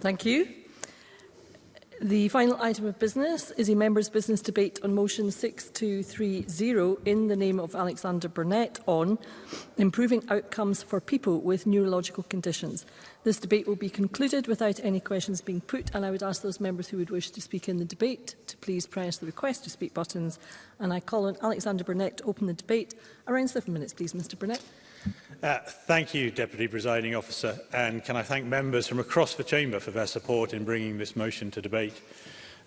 Thank you. The final item of business is a members' business debate on motion 6230 in the name of Alexander Burnett on improving outcomes for people with neurological conditions. This debate will be concluded without any questions being put and I would ask those members who would wish to speak in the debate to please press the request to speak buttons and I call on Alexander Burnett to open the debate. Around seven minutes please Mr Burnett. Uh, thank you, Deputy Presiding Officer, and can I thank members from across the Chamber for their support in bringing this motion to debate.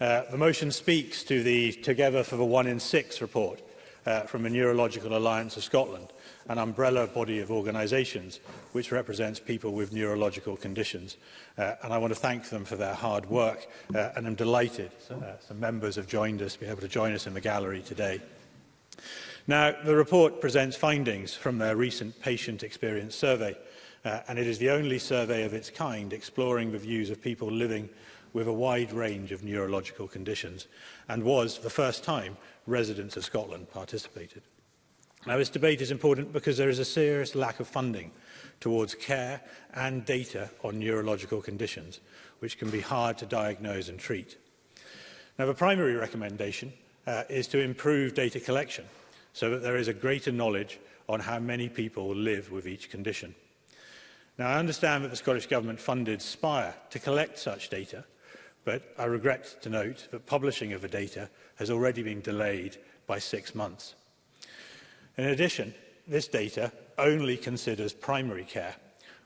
Uh, the motion speaks to the Together for the One in Six report uh, from the Neurological Alliance of Scotland, an umbrella body of organisations which represents people with neurological conditions. Uh, and I want to thank them for their hard work, uh, and I'm delighted uh, some members have joined us, be able to join us in the gallery today. Now, the report presents findings from their recent patient experience survey, uh, and it is the only survey of its kind exploring the views of people living with a wide range of neurological conditions, and was, for the first time, residents of Scotland participated. Now, this debate is important because there is a serious lack of funding towards care and data on neurological conditions, which can be hard to diagnose and treat. Now, the primary recommendation uh, is to improve data collection so that there is a greater knowledge on how many people live with each condition. Now, I understand that the Scottish Government funded Spire to collect such data, but I regret to note that publishing of the data has already been delayed by six months. In addition, this data only considers primary care,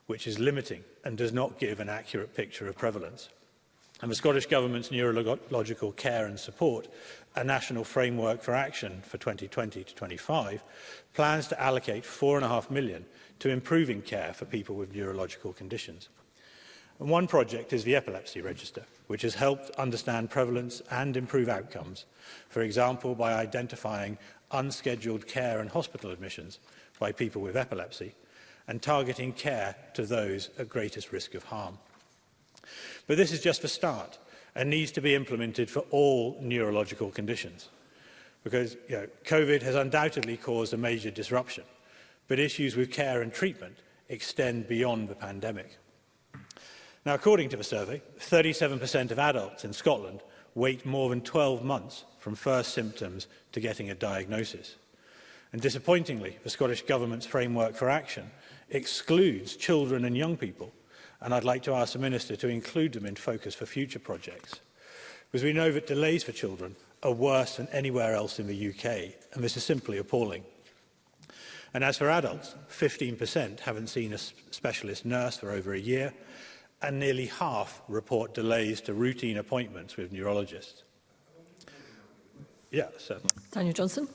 which is limiting and does not give an accurate picture of prevalence and the Scottish Government's neurological care and support, a national framework for action for 2020 to 25, plans to allocate 4.5 million to improving care for people with neurological conditions. And one project is the Epilepsy Register, which has helped understand prevalence and improve outcomes, for example, by identifying unscheduled care and hospital admissions by people with epilepsy and targeting care to those at greatest risk of harm. But this is just the start and needs to be implemented for all neurological conditions. Because you know, COVID has undoubtedly caused a major disruption, but issues with care and treatment extend beyond the pandemic. Now, according to the survey, 37% of adults in Scotland wait more than 12 months from first symptoms to getting a diagnosis. And disappointingly, the Scottish Government's framework for action excludes children and young people and I'd like to ask the Minister to include them in focus for future projects. Because we know that delays for children are worse than anywhere else in the UK, and this is simply appalling. And as for adults, 15% haven't seen a specialist nurse for over a year, and nearly half report delays to routine appointments with neurologists. Yeah, certainly. Daniel Johnson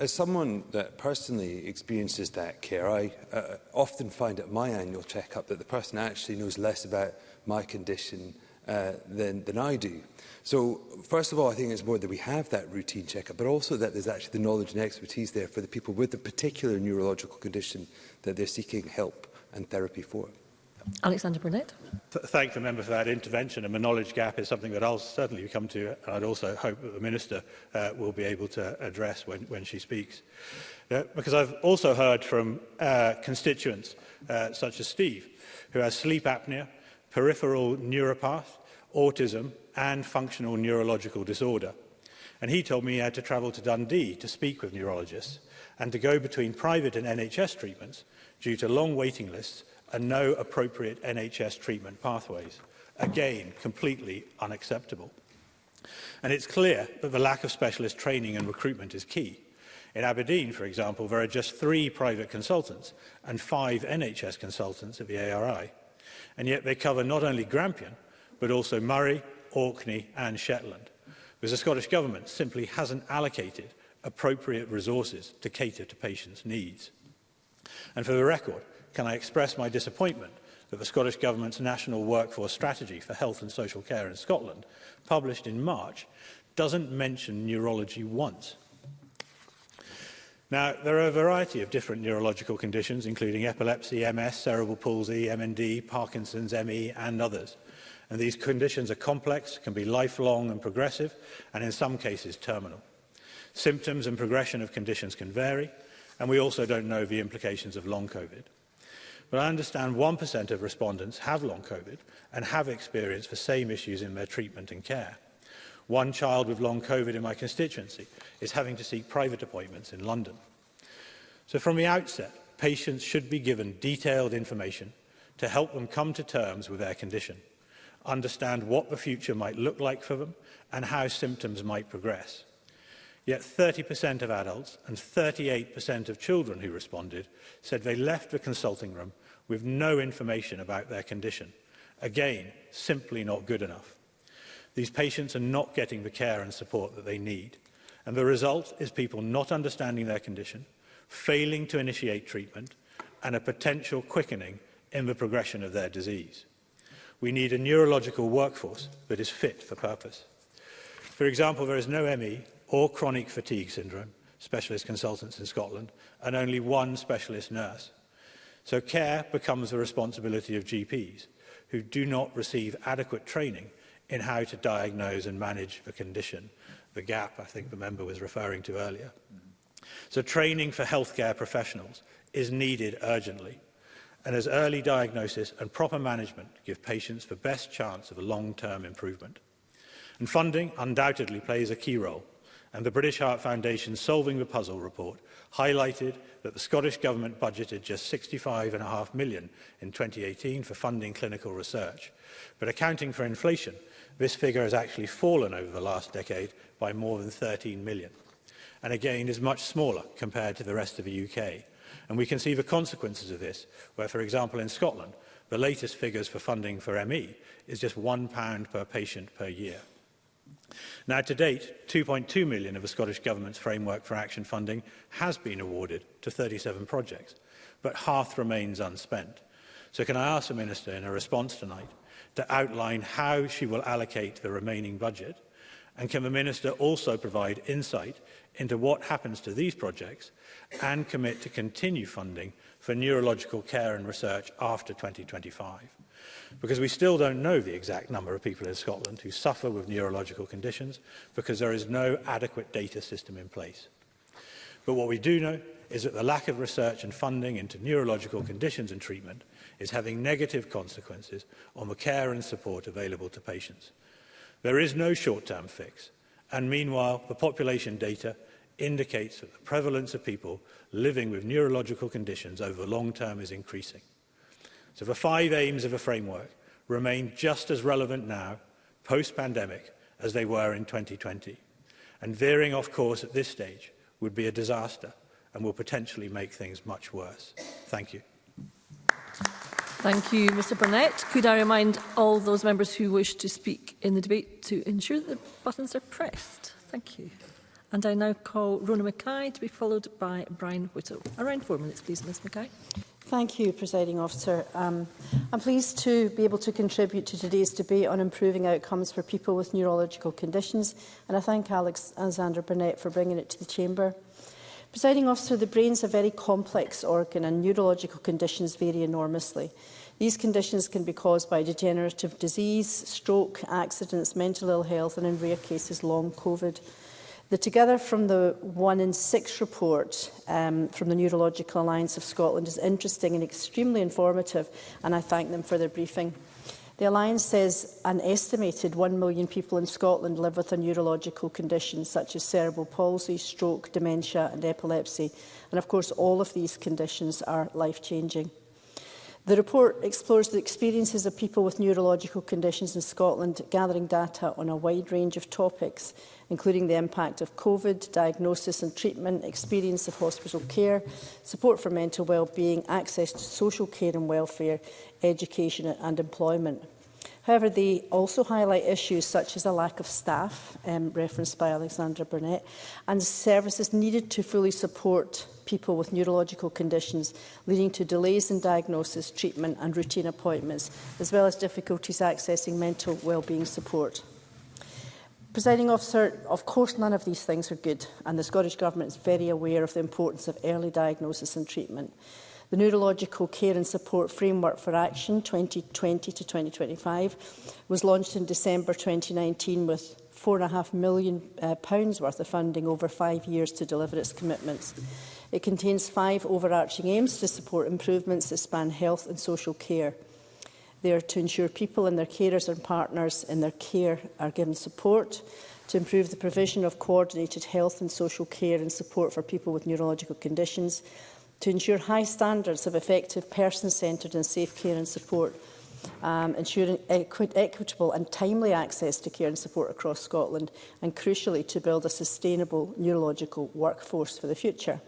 as someone that personally experiences that care, I uh, often find at my annual checkup that the person actually knows less about my condition uh, than, than I do. So, first of all, I think it's more that we have that routine checkup, but also that there's actually the knowledge and expertise there for the people with the particular neurological condition that they're seeking help and therapy for. Alexander Burnett. Th thank the member for that intervention. And the knowledge gap is something that I'll certainly come to, and I'd also hope that the minister uh, will be able to address when, when she speaks. Uh, because I've also heard from uh, constituents uh, such as Steve, who has sleep apnea, peripheral neuropath, autism, and functional neurological disorder. And he told me he had to travel to Dundee to speak with neurologists and to go between private and NHS treatments due to long waiting lists and no appropriate NHS treatment pathways. Again, completely unacceptable. And it's clear that the lack of specialist training and recruitment is key. In Aberdeen, for example, there are just three private consultants and five NHS consultants at the ARI. And yet they cover not only Grampian, but also Murray, Orkney and Shetland, because the Scottish Government simply hasn't allocated appropriate resources to cater to patients' needs. And for the record, can I express my disappointment that the Scottish Government's National Workforce Strategy for Health and Social Care in Scotland, published in March, doesn't mention neurology once. Now, there are a variety of different neurological conditions, including epilepsy, MS, cerebral palsy, MND, Parkinson's, ME, and others. And these conditions are complex, can be lifelong and progressive, and in some cases terminal. Symptoms and progression of conditions can vary, and we also don't know the implications of long COVID. But I understand 1% of respondents have long COVID and have experienced the same issues in their treatment and care. One child with long COVID in my constituency is having to seek private appointments in London. So from the outset, patients should be given detailed information to help them come to terms with their condition, understand what the future might look like for them and how symptoms might progress. Yet 30% of adults and 38% of children who responded said they left the consulting room with no information about their condition. Again, simply not good enough. These patients are not getting the care and support that they need. And the result is people not understanding their condition, failing to initiate treatment, and a potential quickening in the progression of their disease. We need a neurological workforce that is fit for purpose. For example, there is no ME or chronic fatigue syndrome specialist consultants in Scotland and only one specialist nurse. So care becomes the responsibility of GPs who do not receive adequate training in how to diagnose and manage the condition, the gap I think the member was referring to earlier. So training for healthcare professionals is needed urgently. And as early diagnosis and proper management give patients the best chance of a long-term improvement. And funding undoubtedly plays a key role, and the British Heart Foundation's Solving the Puzzle report highlighted that the Scottish Government budgeted just £65.5 million in 2018 for funding clinical research. But accounting for inflation, this figure has actually fallen over the last decade by more than 13 million and again is much smaller compared to the rest of the UK. And we can see the consequences of this, where, for example, in Scotland, the latest figures for funding for ME is just £1 per patient per year. Now, to date, 2.2 million of the Scottish Government's Framework for Action funding has been awarded to 37 projects, but half remains unspent. So can I ask the Minister in her response tonight to outline how she will allocate the remaining budget? And can the Minister also provide insight into what happens to these projects and commit to continue funding for neurological care and research after 2025? Because we still don't know the exact number of people in Scotland who suffer with neurological conditions because there is no adequate data system in place. But what we do know is that the lack of research and funding into neurological conditions and treatment is having negative consequences on the care and support available to patients. There is no short-term fix, and meanwhile, the population data indicates that the prevalence of people living with neurological conditions over the long term is increasing. So the five aims of a framework remain just as relevant now, post-pandemic, as they were in 2020. And veering off course at this stage would be a disaster and will potentially make things much worse. Thank you. Thank you, Mr Burnett. Could I remind all those members who wish to speak in the debate to ensure that the buttons are pressed? Thank you. And I now call Rona Mackay to be followed by Brian Whittle. Around four minutes, please, Ms Mackay. Thank you, Presiding Officer. Um, I'm pleased to be able to contribute to today's debate on improving outcomes for people with neurological conditions, and I thank Alex Alexander Burnett for bringing it to the Chamber. Presiding Officer, the brain is a very complex organ and neurological conditions vary enormously. These conditions can be caused by degenerative disease, stroke, accidents, mental ill health and in rare cases long COVID. The Together from the One in Six report um, from the Neurological Alliance of Scotland is interesting and extremely informative, and I thank them for their briefing. The Alliance says an estimated 1 million people in Scotland live with a neurological condition such as cerebral palsy, stroke, dementia and epilepsy. And of course, all of these conditions are life-changing. The report explores the experiences of people with neurological conditions in Scotland, gathering data on a wide range of topics, including the impact of COVID, diagnosis and treatment, experience of hospital care, support for mental well-being, access to social care and welfare, education and employment. However, they also highlight issues such as a lack of staff, um, referenced by Alexandra Burnett, and services needed to fully support people with neurological conditions, leading to delays in diagnosis, treatment and routine appointments, as well as difficulties accessing mental wellbeing support. Presiding officer, of course none of these things are good and the Scottish Government is very aware of the importance of early diagnosis and treatment. The Neurological Care and Support Framework for Action 2020 to 2025 was launched in December 2019 with £4.5 million uh, pounds worth of funding over five years to deliver its commitments. It contains five overarching aims to support improvements that span health and social care – They are to ensure people and their carers and partners in their care are given support, to improve the provision of coordinated health and social care and support for people with neurological conditions, to ensure high standards of effective person-centred and safe care and support um, ensuring equi equitable and timely access to care and support across Scotland, and crucially to build a sustainable neurological workforce for the future.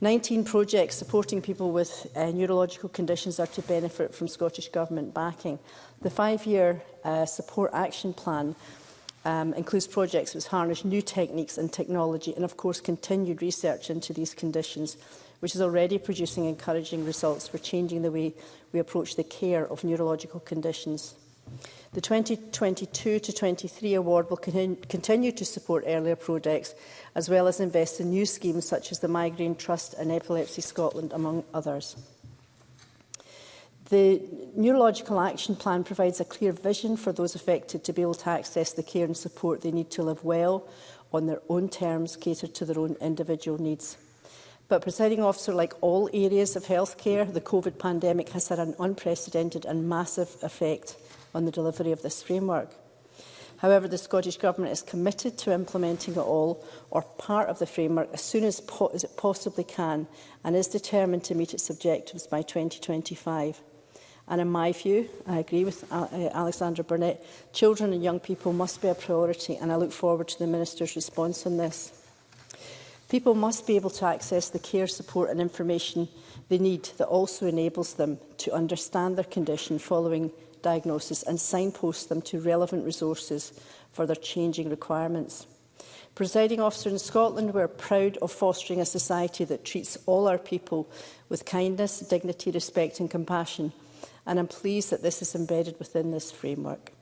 19 projects supporting people with uh, neurological conditions are to benefit from Scottish Government backing. The five-year uh, support action plan um, includes projects which harness new techniques and technology and of course continued research into these conditions which is already producing encouraging results for changing the way we approach the care of neurological conditions. The 2022 to 23 award will continue to support earlier projects as well as invest in new schemes such as the Migraine Trust and Epilepsy Scotland among others. The Neurological Action Plan provides a clear vision for those affected to be able to access the care and support they need to live well on their own terms, catered to their own individual needs. But, presiding officer, like all areas of healthcare, the COVID pandemic has had an unprecedented and massive effect on the delivery of this framework. However, the Scottish Government is committed to implementing it all or part of the framework as soon as, po as it possibly can and is determined to meet its objectives by 2025. And in my view, I agree with uh, uh, Alexandra Burnett, children and young people must be a priority and I look forward to the Minister's response on this. People must be able to access the care, support and information they need that also enables them to understand their condition following diagnosis and signpost them to relevant resources for their changing requirements. Presiding officer in Scotland, we are proud of fostering a society that treats all our people with kindness, dignity, respect and compassion. And I'm pleased that this is embedded within this framework.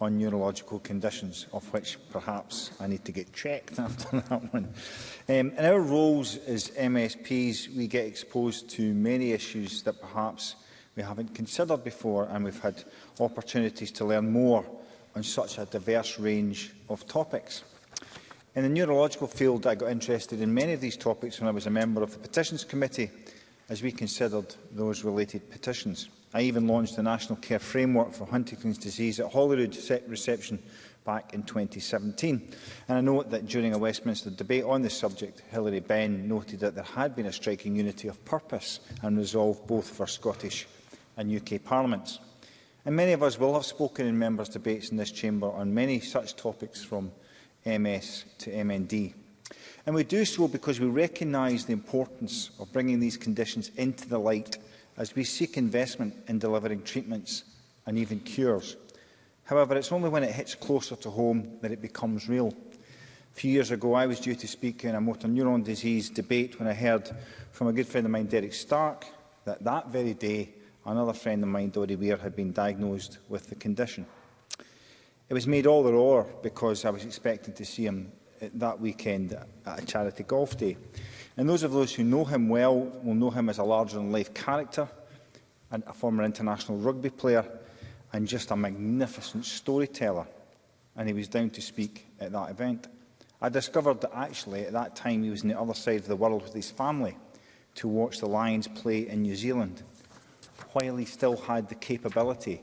on neurological conditions, of which perhaps I need to get checked after that one. Um, in our roles as MSPs, we get exposed to many issues that perhaps – we haven't considered before, and we've had opportunities to learn more on such a diverse range of topics. In the neurological field, I got interested in many of these topics when I was a member of the Petitions Committee, as we considered those related petitions. I even launched the National Care Framework for Huntington's Disease at Holyrood reception back in 2017. And I note that during a Westminster debate on this subject, Hilary Benn noted that there had been a striking unity of purpose and resolve both for Scottish and UK parliaments. And many of us will have spoken in members' debates in this chamber on many such topics from MS to MND. And we do so because we recognise the importance of bringing these conditions into the light as we seek investment in delivering treatments and even cures. However, it's only when it hits closer to home that it becomes real. A few years ago, I was due to speak in a motor neuron disease debate when I heard from a good friend of mine, Derek Stark, that that very day Another friend of mine, Dodie Weir, had been diagnosed with the condition. It was made all the roar because I was expecting to see him that weekend at a charity golf day. And those of us who know him well will know him as a larger-than-life character, and a former international rugby player, and just a magnificent storyteller. And he was down to speak at that event. I discovered that actually at that time he was on the other side of the world with his family to watch the Lions play in New Zealand while he still had the capability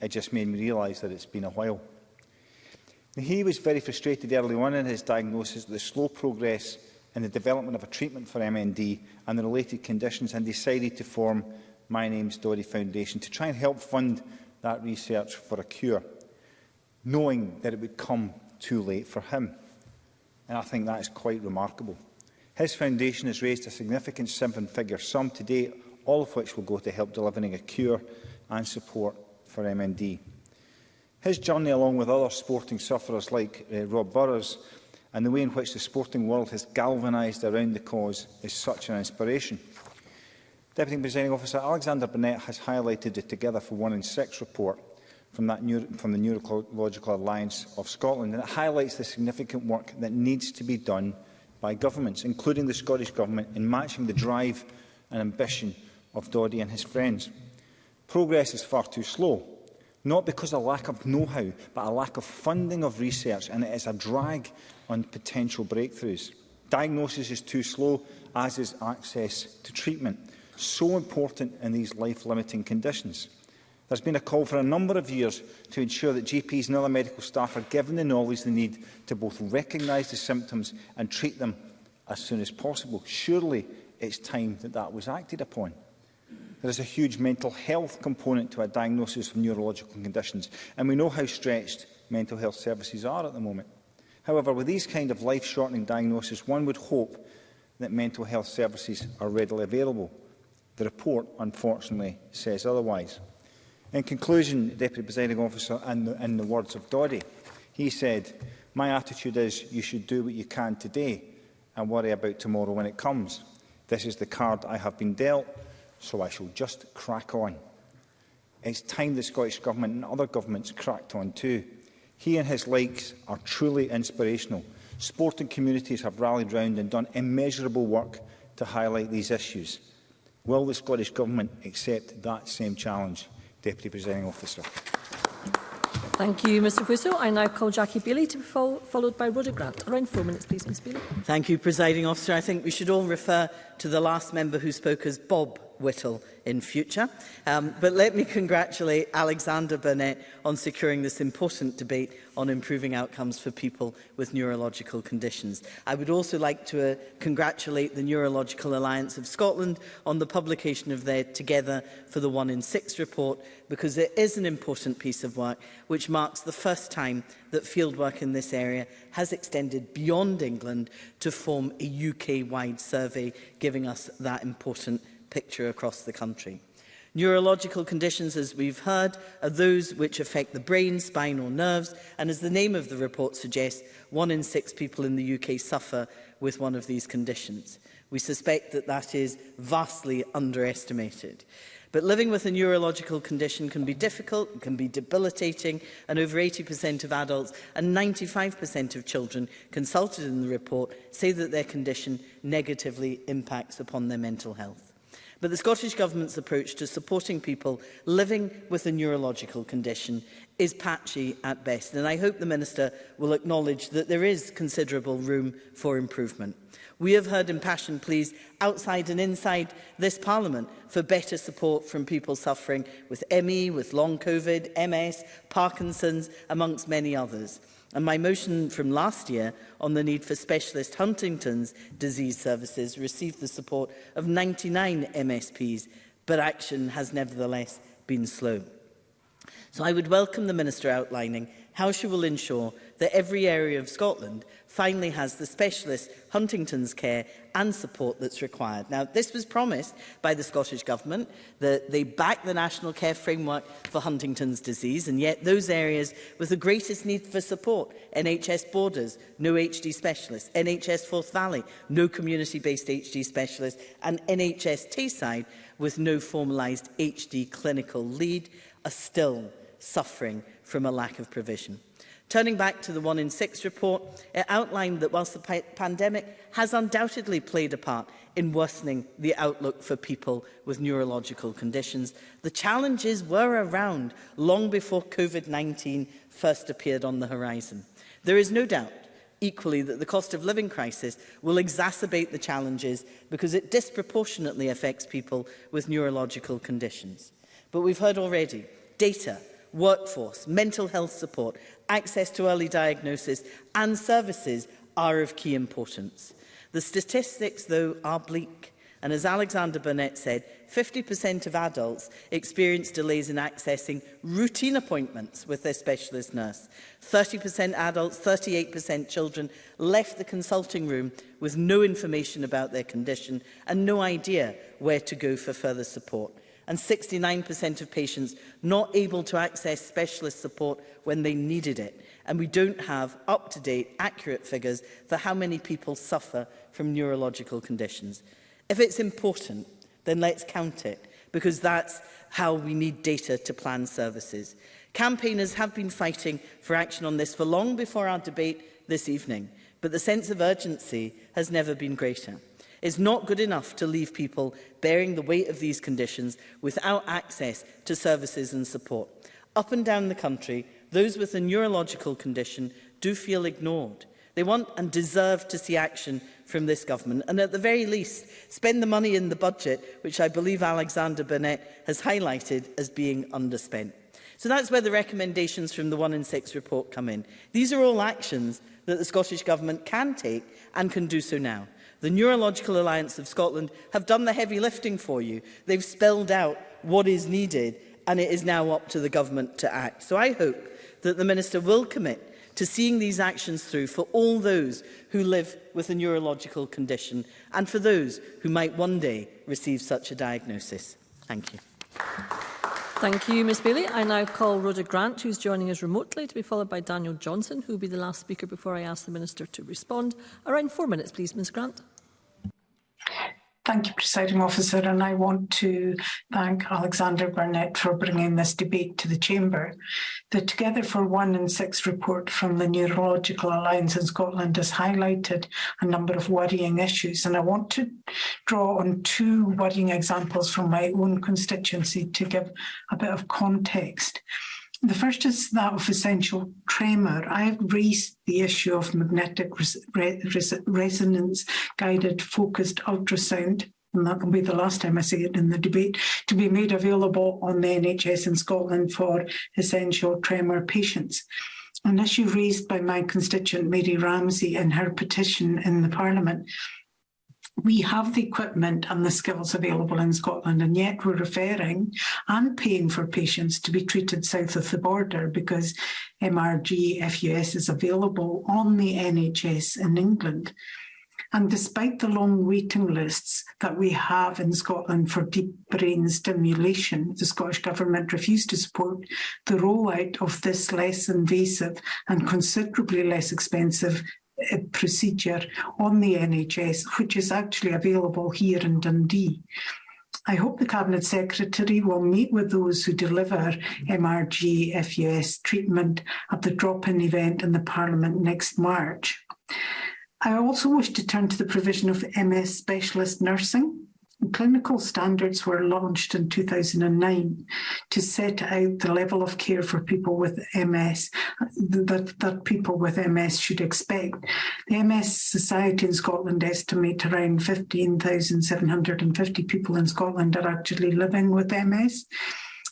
It just made me realise that it's been a while. He was very frustrated early on in his diagnosis with the slow progress in the development of a treatment for MND and the related conditions and decided to form My Name's Dory Foundation to try and help fund that research for a cure, knowing that it would come too late for him. And I think that is quite remarkable. His foundation has raised a significant seven-figure sum to date, all of which will go to help delivering a cure and support for MND. His journey, along with other sporting sufferers like uh, Rob Burrows, and the way in which the sporting world has galvanised around the cause is such an inspiration. Deputy Presiding Officer Alexander Burnett has highlighted the Together for One in Six report from, that neuro from the Neurological Alliance of Scotland, and it highlights the significant work that needs to be done by governments, including the Scottish Government, in matching the drive and ambition of Doddy and his friends. Progress is far too slow, not because of lack of know-how, but a lack of funding of research, and it is a drag on potential breakthroughs. Diagnosis is too slow, as is access to treatment, so important in these life-limiting conditions. There's been a call for a number of years to ensure that GPs and other medical staff are given the knowledge they need to both recognise the symptoms and treat them as soon as possible. Surely it's time that that was acted upon there is a huge mental health component to a diagnosis of neurological conditions, and we know how stretched mental health services are at the moment. However, with these kind of life-shortening diagnoses, one would hope that mental health services are readily available. The report, unfortunately, says otherwise. In conclusion, Deputy Presiding Officer, in the, in the words of Doddy, he said, my attitude is you should do what you can today and worry about tomorrow when it comes. This is the card I have been dealt so I shall just crack on. It's time the Scottish Government and other governments cracked on too. He and his likes are truly inspirational. Sporting communities have rallied round and done immeasurable work to highlight these issues. Will the Scottish Government accept that same challenge, Deputy Presiding Officer? Thank you, Mr Whistle. I now call Jackie Bailey to be fol followed by Roger Grant. Around four minutes, please, Ms Bailey. Thank you, Presiding Officer. I think we should all refer to the last member who spoke as Bob Whittle in future. Um, but let me congratulate Alexander Burnett on securing this important debate on improving outcomes for people with neurological conditions. I would also like to uh, congratulate the Neurological Alliance of Scotland on the publication of their Together for the One in Six report, because it is an important piece of work which marks the first time that fieldwork in this area has extended beyond England to form a UK-wide survey, giving us that important picture across the country. Neurological conditions, as we've heard, are those which affect the brain, spinal nerves, and as the name of the report suggests, one in six people in the UK suffer with one of these conditions. We suspect that that is vastly underestimated. But living with a neurological condition can be difficult, can be debilitating, and over 80% of adults and 95% of children consulted in the report say that their condition negatively impacts upon their mental health. But the Scottish Government's approach to supporting people living with a neurological condition is patchy at best, and I hope the Minister will acknowledge that there is considerable room for improvement. We have heard impassioned pleas outside and inside this Parliament for better support from people suffering with ME, with long COVID, MS, Parkinson's, amongst many others and my motion from last year on the need for specialist Huntington's disease services received the support of 99 MSPs, but action has nevertheless been slow. So I would welcome the Minister outlining how she will ensure that every area of Scotland finally has the specialist Huntington's care and support that's required. Now, this was promised by the Scottish Government that they back the National Care Framework for Huntington's disease, and yet those areas with the greatest need for support, NHS Borders, no HD specialists, NHS Forth Valley, no community-based HD specialists, and NHS Tayside with no formalised HD clinical lead, are still suffering from a lack of provision. Turning back to the One in Six report, it outlined that whilst the pandemic has undoubtedly played a part in worsening the outlook for people with neurological conditions, the challenges were around long before COVID-19 first appeared on the horizon. There is no doubt equally that the cost of living crisis will exacerbate the challenges because it disproportionately affects people with neurological conditions. But we've heard already, data, workforce, mental health support access to early diagnosis and services are of key importance. The statistics, though, are bleak. And as Alexander Burnett said, 50% of adults experience delays in accessing routine appointments with their specialist nurse. 30% adults, 38% children left the consulting room with no information about their condition and no idea where to go for further support and 69% of patients not able to access specialist support when they needed it. And we don't have up-to-date, accurate figures for how many people suffer from neurological conditions. If it's important, then let's count it, because that's how we need data to plan services. Campaigners have been fighting for action on this for long before our debate this evening, but the sense of urgency has never been greater is not good enough to leave people bearing the weight of these conditions without access to services and support. Up and down the country, those with a neurological condition do feel ignored. They want and deserve to see action from this government and at the very least spend the money in the budget which I believe Alexander Burnett has highlighted as being underspent. So that's where the recommendations from the 1 in 6 report come in. These are all actions that the Scottish Government can take and can do so now the Neurological Alliance of Scotland have done the heavy lifting for you. They've spelled out what is needed and it is now up to the government to act. So I hope that the Minister will commit to seeing these actions through for all those who live with a neurological condition and for those who might one day receive such a diagnosis. Thank you. Thank you, Ms Bailey. I now call Rhoda Grant, who is joining us remotely, to be followed by Daniel Johnson, who will be the last speaker before I ask the Minister to respond. Around four minutes, please, Ms Grant. Thank you, Presiding Officer, and I want to thank Alexander Burnett for bringing this debate to the Chamber. The Together for One and Six report from the Neurological Alliance in Scotland has highlighted a number of worrying issues, and I want to draw on two worrying examples from my own constituency to give a bit of context. The first is that of essential tremor. I have raised the issue of magnetic res res resonance guided focused ultrasound and that will be the last time I say it in the debate, to be made available on the NHS in Scotland for essential tremor patients. An issue raised by my constituent Mary Ramsey in her petition in the Parliament we have the equipment and the skills available in Scotland and yet we're referring and paying for patients to be treated south of the border because MRG FUS is available on the NHS in England. And despite the long waiting lists that we have in Scotland for deep brain stimulation, the Scottish Government refused to support the rollout of this less invasive and considerably less expensive procedure on the NHS, which is actually available here in Dundee. I hope the Cabinet Secretary will meet with those who deliver MRG FUS treatment at the drop-in event in the Parliament next March. I also wish to turn to the provision of MS specialist nursing clinical standards were launched in 2009 to set out the level of care for people with MS that, that people with MS should expect. The MS Society in Scotland estimate around 15,750 people in Scotland are actually living with MS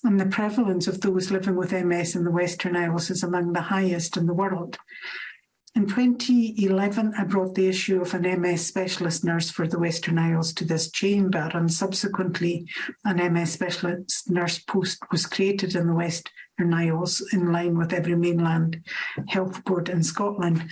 and the prevalence of those living with MS in the Western Isles is among the highest in the world. In 2011, I brought the issue of an MS specialist nurse for the Western Isles to this chamber, and subsequently, an MS specialist nurse post was created in the Western Isles in line with every mainland health board in Scotland.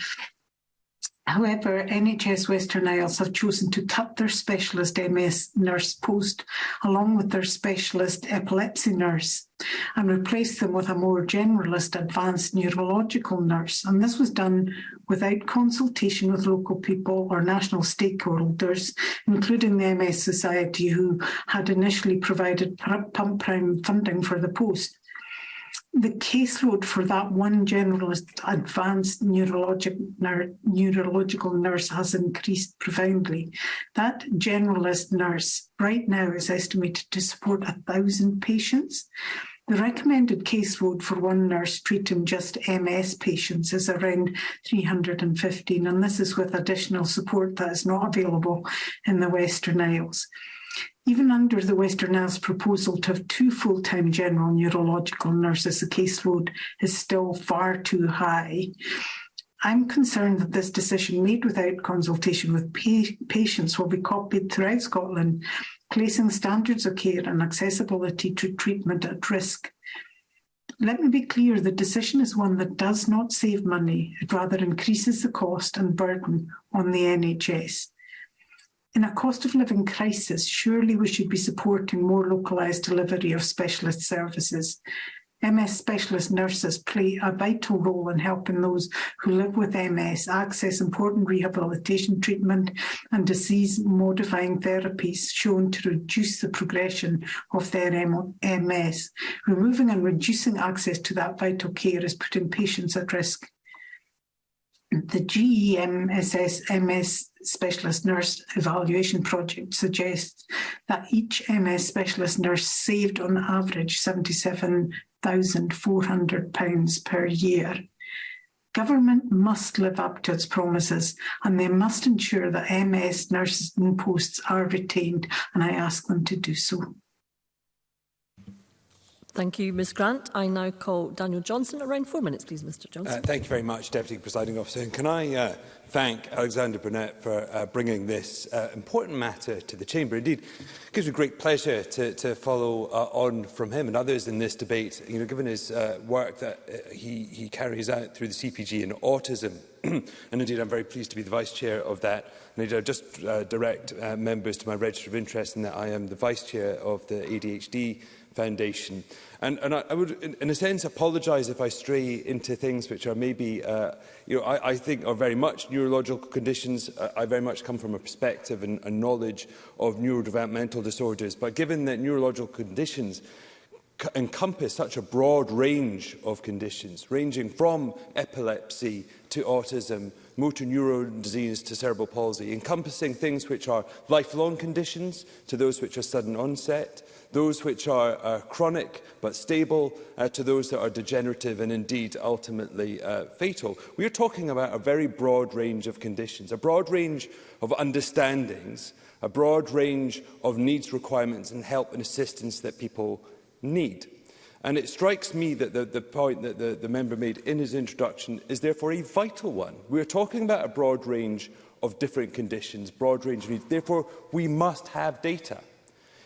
However, NHS Western Isles have chosen to cut their specialist MS nurse post along with their specialist epilepsy nurse and replace them with a more generalist advanced neurological nurse. And this was done without consultation with local people or national stakeholders, including the MS Society, who had initially provided pump prime funding for the post the caseload for that one generalist advanced neurologic, ner, neurological nurse has increased profoundly. That generalist nurse right now is estimated to support a 1,000 patients. The recommended caseload for one nurse treating just MS patients is around 315, and this is with additional support that is not available in the Western Isles. Even under the Western Isles proposal to have two full-time general neurological nurses, the caseload is still far too high. I'm concerned that this decision made without consultation with pa patients will be copied throughout Scotland, placing standards of care and accessibility to treatment at risk. Let me be clear, the decision is one that does not save money. It rather increases the cost and burden on the NHS. In a cost of living crisis, surely we should be supporting more localised delivery of specialist services. MS specialist nurses play a vital role in helping those who live with MS access important rehabilitation treatment and disease-modifying therapies shown to reduce the progression of their MS. Removing and reducing access to that vital care is putting patients at risk the GEMSS MS Specialist Nurse Evaluation Project suggests that each MS Specialist Nurse saved on average £77,400 per year. Government must live up to its promises and they must ensure that MS nurses and posts are retained and I ask them to do so. Thank you, Ms Grant. I now call Daniel Johnson. Around four minutes, please, Mr Johnson. Uh, thank you very much, Deputy Presiding Officer. And can I uh, thank Alexander Burnett for uh, bringing this uh, important matter to the Chamber. Indeed, it gives me great pleasure to, to follow uh, on from him and others in this debate, you know, given his uh, work that uh, he, he carries out through the CPG and autism. and indeed, I'm very pleased to be the Vice Chair of that. And indeed, I just uh, direct uh, members to my register of interest in that I am the Vice Chair of the ADHD Foundation. And, and I, I would, in, in a sense, apologise if I stray into things which are maybe, uh, you know, I, I think are very much neurological conditions. Uh, I very much come from a perspective and, and knowledge of neurodevelopmental disorders. But given that neurological conditions encompass such a broad range of conditions, ranging from epilepsy to autism, motor neuron disease to cerebral palsy, encompassing things which are lifelong conditions to those which are sudden onset, those which are, are uh, chronic but stable, uh, to those that are degenerative and indeed ultimately uh, fatal. We are talking about a very broad range of conditions, a broad range of understandings, a broad range of needs, requirements and help and assistance that people need. And it strikes me that the, the point that the, the member made in his introduction is therefore a vital one. We are talking about a broad range of different conditions, broad range of needs. Therefore, we must have data.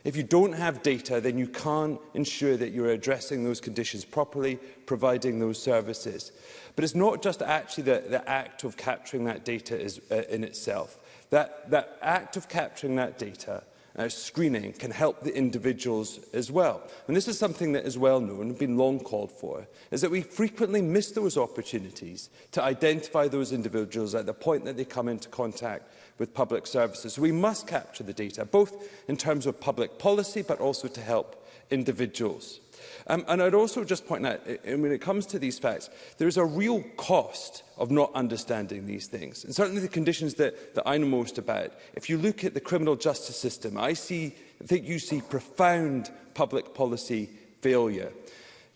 If you don't have data, then you can't ensure that you're addressing those conditions properly, providing those services. But it's not just actually the, the act of capturing that data is, uh, in itself. That, that act of capturing that data uh, screening can help the individuals as well. And this is something that is well known and been long called for, is that we frequently miss those opportunities to identify those individuals at the point that they come into contact with public services. we must capture the data, both in terms of public policy, but also to help individuals. Um, and I'd also just point out, and when it comes to these facts, there is a real cost of not understanding these things. And certainly the conditions that, that I know most about. If you look at the criminal justice system, I, see, I think you see profound public policy failure.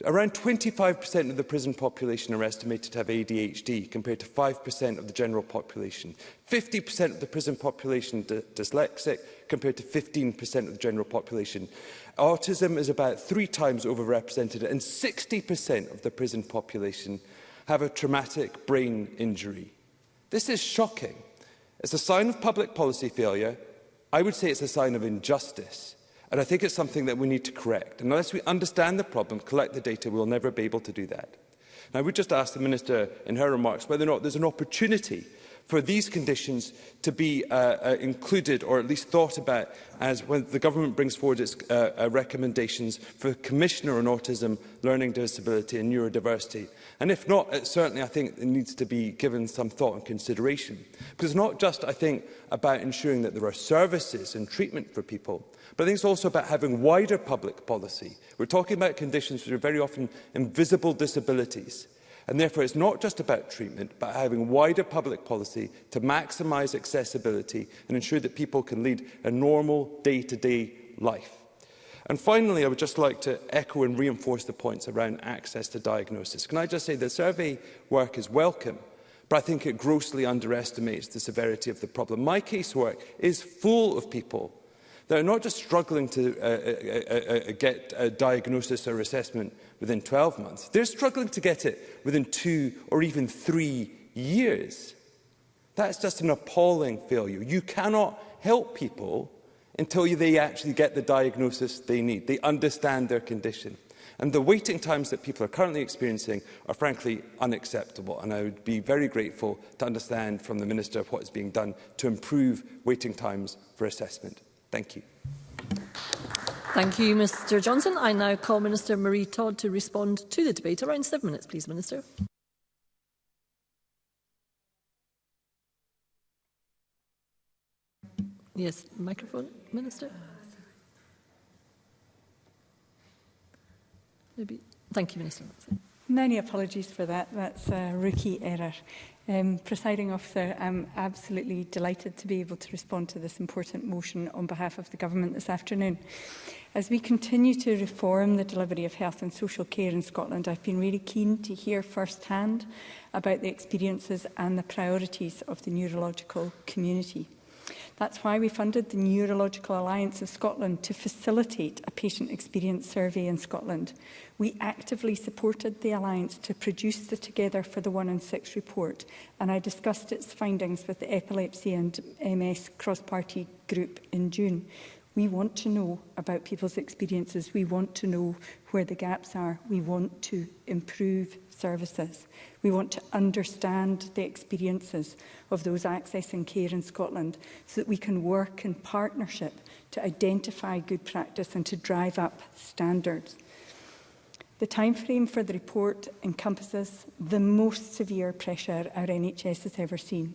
Around 25% of the prison population are estimated to have ADHD, compared to 5% of the general population. 50% of the prison population dyslexic, compared to 15% of the general population. Autism is about three times overrepresented, and 60% of the prison population have a traumatic brain injury. This is shocking. It's a sign of public policy failure. I would say it's a sign of injustice. And I think it's something that we need to correct. And unless we understand the problem, collect the data, we'll never be able to do that. Now, we just asked the Minister in her remarks whether or not there's an opportunity for these conditions to be uh, uh, included or at least thought about as when the government brings forward its uh, uh, recommendations for the Commissioner on Autism, Learning Disability and Neurodiversity. And if not, it certainly I think it needs to be given some thought and consideration. Because it's not just, I think, about ensuring that there are services and treatment for people, but I think it's also about having wider public policy. We're talking about conditions which are very often invisible disabilities. And therefore, it's not just about treatment, but having wider public policy to maximise accessibility and ensure that people can lead a normal day-to-day -day life. And finally, I would just like to echo and reinforce the points around access to diagnosis. Can I just say the survey work is welcome, but I think it grossly underestimates the severity of the problem. My casework is full of people that are not just struggling to uh, uh, uh, uh, uh get a diagnosis or assessment, within 12 months. They're struggling to get it within two or even three years. That's just an appalling failure. You cannot help people until they actually get the diagnosis they need. They understand their condition. And the waiting times that people are currently experiencing are frankly unacceptable. And I would be very grateful to understand from the Minister of what is being done to improve waiting times for assessment. Thank you. Thank you, Mr Johnson. I now call Minister Marie Todd to respond to the debate. Around seven minutes, please, Minister. Yes, microphone, Minister. Maybe. Thank you, Minister. Many apologies for that. That's a rookie error. Um, Presiding officer, I'm absolutely delighted to be able to respond to this important motion on behalf of the Government this afternoon. As we continue to reform the delivery of health and social care in Scotland, I've been really keen to hear firsthand about the experiences and the priorities of the neurological community. That's why we funded the Neurological Alliance of Scotland to facilitate a patient experience survey in Scotland, We actively supported the Alliance to produce the Together for the One and Six report, and I discussed its findings with the Epilepsy and MS cross-party group in June. We want to know about people's experiences. We want to know where the gaps are. We want to improve services. We want to understand the experiences of those accessing care in Scotland so that we can work in partnership to identify good practice and to drive up standards. The timeframe for the report encompasses the most severe pressure our NHS has ever seen.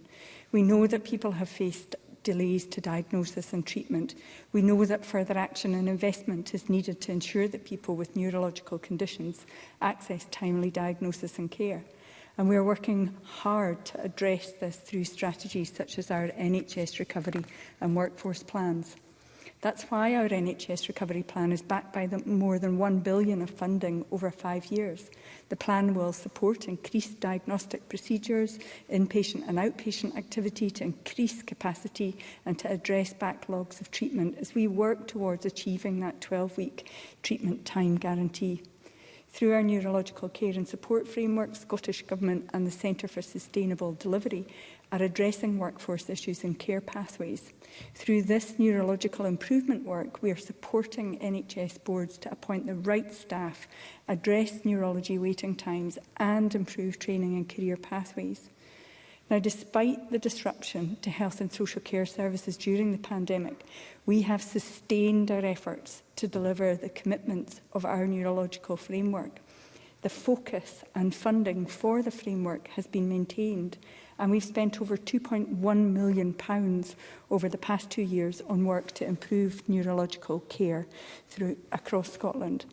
We know that people have faced delays to diagnosis and treatment. We know that further action and investment is needed to ensure that people with neurological conditions access timely diagnosis and care. And we are working hard to address this through strategies such as our NHS recovery and workforce plans. That's why our NHS recovery plan is backed by the more than 1 billion of funding over five years. The plan will support increased diagnostic procedures, inpatient and outpatient activity to increase capacity and to address backlogs of treatment as we work towards achieving that 12-week treatment time guarantee. Through our neurological care and support framework, Scottish Government and the Centre for Sustainable Delivery are addressing workforce issues and care pathways. Through this neurological improvement work, we are supporting NHS boards to appoint the right staff, address neurology waiting times and improve training and career pathways. Now, despite the disruption to health and social care services during the pandemic, we have sustained our efforts to deliver the commitments of our neurological framework. The focus and funding for the framework has been maintained and we've spent over £2.1 million pounds over the past two years on work to improve neurological care through, across Scotland.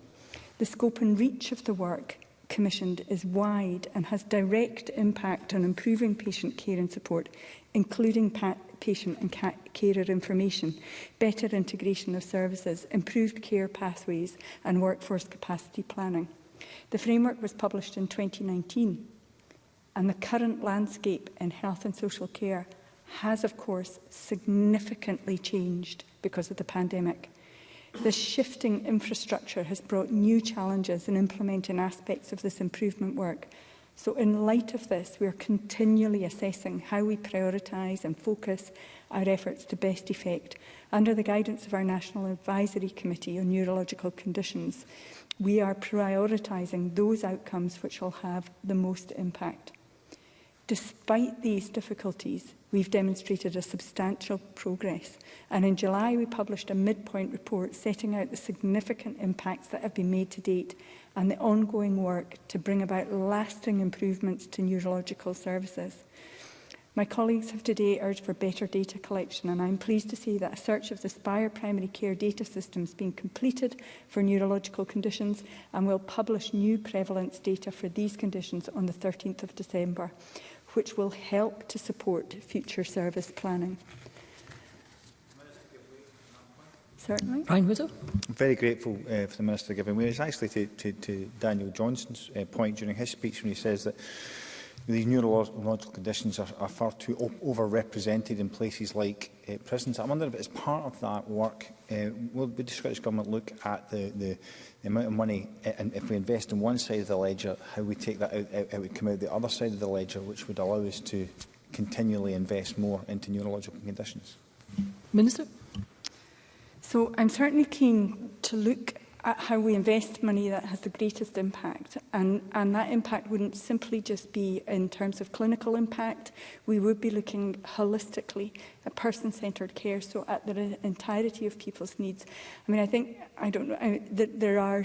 The scope and reach of the work commissioned is wide and has direct impact on improving patient care and support, including patient and carer information, better integration of services, improved care pathways and workforce capacity planning. The framework was published in 2019 and the current landscape in health and social care has, of course, significantly changed because of the pandemic. This shifting infrastructure has brought new challenges in implementing aspects of this improvement work. So in light of this, we are continually assessing how we prioritise and focus our efforts to best effect under the guidance of our National Advisory Committee on Neurological Conditions. We are prioritising those outcomes which will have the most impact. Despite these difficulties, we've demonstrated a substantial progress. And in July, we published a midpoint report setting out the significant impacts that have been made to date and the ongoing work to bring about lasting improvements to neurological services. My colleagues have today urged for better data collection and I'm pleased to see that a search of the Spire primary care data system has been completed for neurological conditions and will publish new prevalence data for these conditions on the 13th of December which will help to support future service planning. Certainly. Brian Whittle. I'm very grateful uh, for the Minister giving way. It's actually to, to, to Daniel Johnson's uh, point during his speech when he says that these neurological conditions are, are far too overrepresented in places like uh, prisons. I wonder if as part of that work, uh, will the Scottish Government look at the, the, the amount of money, eh, and if we invest in one side of the ledger, how we take that out, out, it would come out the other side of the ledger, which would allow us to continually invest more into neurological conditions? Minister? So I'm certainly keen to look at how we invest money that has the greatest impact. And, and that impact wouldn't simply just be in terms of clinical impact. We would be looking holistically at person-centred care, so at the entirety of people's needs. I mean, I think, I don't know, I, th there are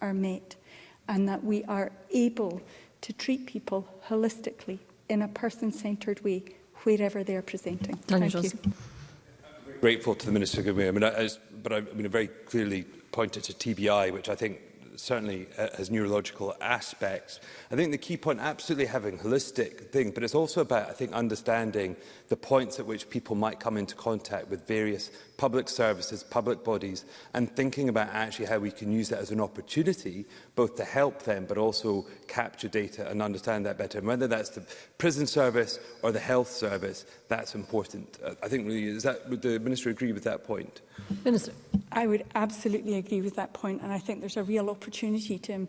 are met and that we are able to treat people holistically in a person-centred way wherever they are presenting. Thank, Thank you. Grateful to the Minister. I mean, I, as, but I, I mean, I very clearly pointed to TBI, which I think certainly uh, has neurological aspects. I think the key point, absolutely having holistic thing, but it's also about, I think, understanding the points at which people might come into contact with various public services, public bodies, and thinking about actually how we can use that as an opportunity, both to help them, but also capture data and understand that better. And whether that's the prison service or the health service, that's important. I think really, is that, would the Minister agree with that point? Minister. I would absolutely agree with that point, and I think there's a real opportunity to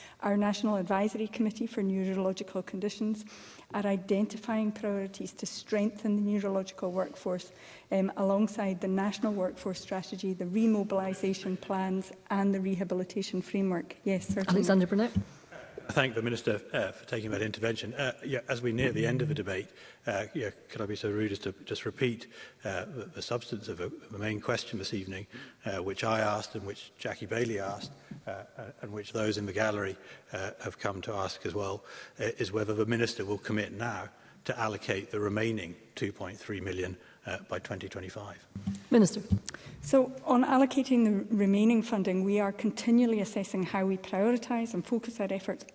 Our National Advisory Committee for Neurological Conditions are identifying priorities to strengthen the neurological workforce um, alongside the National Workforce Strategy, the remobilisation plans and the rehabilitation framework. Yes, certainly. Alexander Burnett. I thank the Minister uh, for taking that intervention. Uh, yeah, as we near the end of the debate, uh, yeah, can I be so rude as to just repeat uh, the, the substance of, a, uh, of the main question this evening, uh, which I asked and which Jackie Bailey asked, uh, and which those in the gallery uh, have come to ask as well, uh, is whether the Minister will commit now to allocate the remaining 2.3 million uh, by 2025. Minister. So on allocating the remaining funding, we are continually assessing how we prioritise and focus our efforts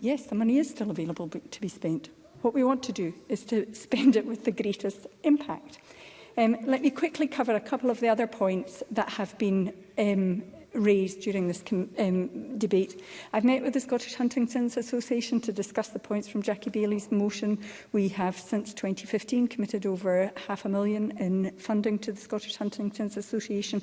Yes, the money is still available to be spent. What we want to do is to spend it with the greatest impact. Um, let me quickly cover a couple of the other points that have been um, raised during this um, debate. I've met with the Scottish Huntington's Association to discuss the points from Jackie Bailey's motion. We have since 2015 committed over half a million in funding to the Scottish Huntington's Association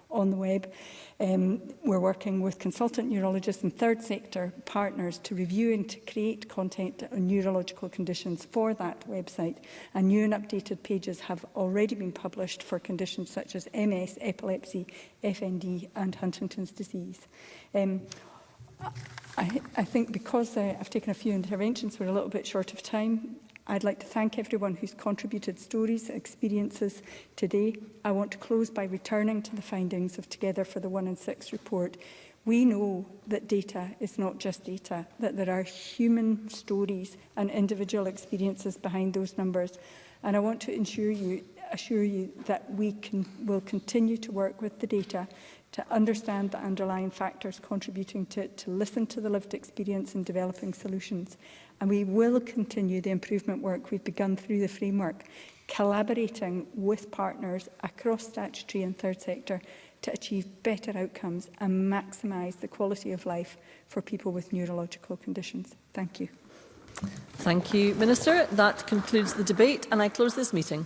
on the web. Um, we're working with consultant neurologists and third sector partners to review and to create content on neurological conditions for that website. And new and updated pages have already been published for conditions such as MS, epilepsy, FND and Huntington's disease. Um, I, I think because uh, I've taken a few interventions, we're a little bit short of time. I'd like to thank everyone who's contributed stories, experiences today. I want to close by returning to the findings of Together for the One in Six report. We know that data is not just data, that there are human stories and individual experiences behind those numbers. And I want to ensure you, assure you that we can, will continue to work with the data to understand the underlying factors contributing to it, to listen to the lived experience and developing solutions and we will continue the improvement work we've begun through the framework, collaborating with partners across statutory and third sector to achieve better outcomes and maximise the quality of life for people with neurological conditions. Thank you. Thank you, Minister. That concludes the debate and I close this meeting.